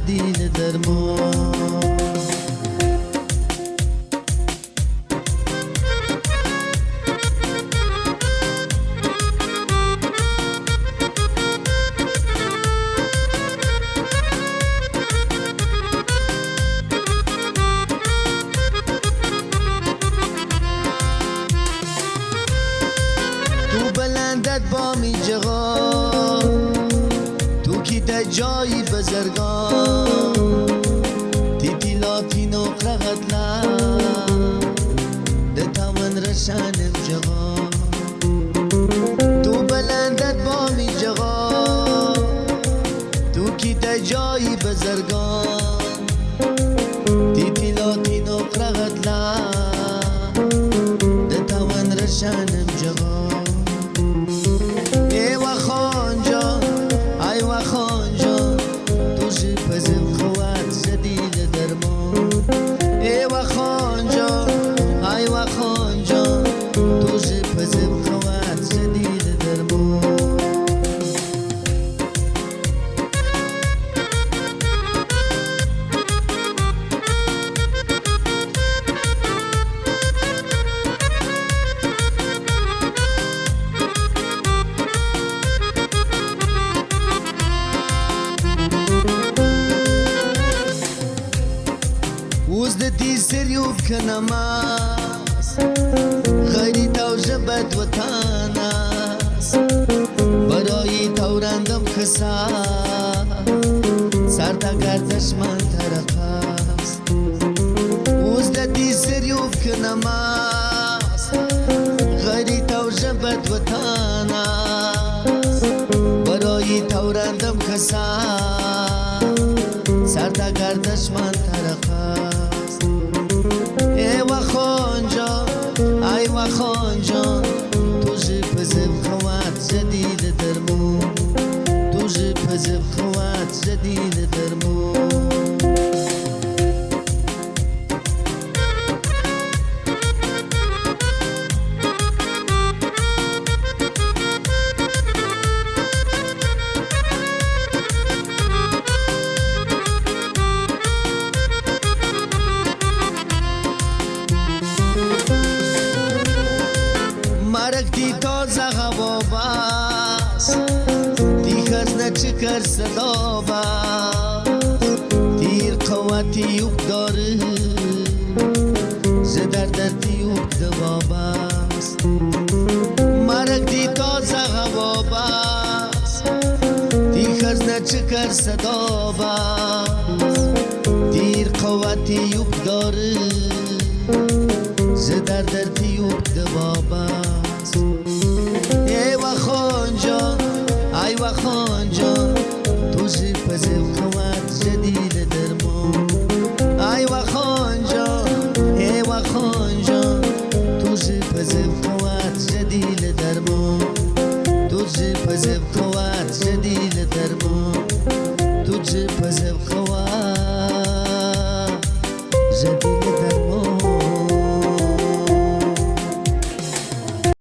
جدید درمان. تو بلندت با می جغا تو کی ده جایی بزرگان تیتی لاتی نقرغت لا. ده تامن رشانم جغا تو بلندت با می جغا تو کی ده جایی بزرگان تیتی لاتی نقرغت لا. ده تامن رشانم خانجان تو جی پزم خوات زدید درمان وز د دې سریوب کنماس غیری تو جبت وطاناس برای تورندم خسا سردا گردش من طرفاست وز د دې سریوب کنماس غیری تو جبت وطاناس برای تورندم خسا سردا گردش من طرفاست ای ای و خانجان تو جی پزب خوات جدید درمون. تو جی پزب خوات جدید درمون دی تازه هوا باس دی خزنه چکر صدا دیر قوتی یوب داره. زدر دردی یوب دوا باس مرگ دی تازه هوا باس دی خزنه چکر صدا دیر قوتی یوب داره. زدر دردی یوب دوا باس پزب خوات جدید درمان ای و خانجان ای و خانجان تو زی پزب خوات جدید درمان تو زی پزب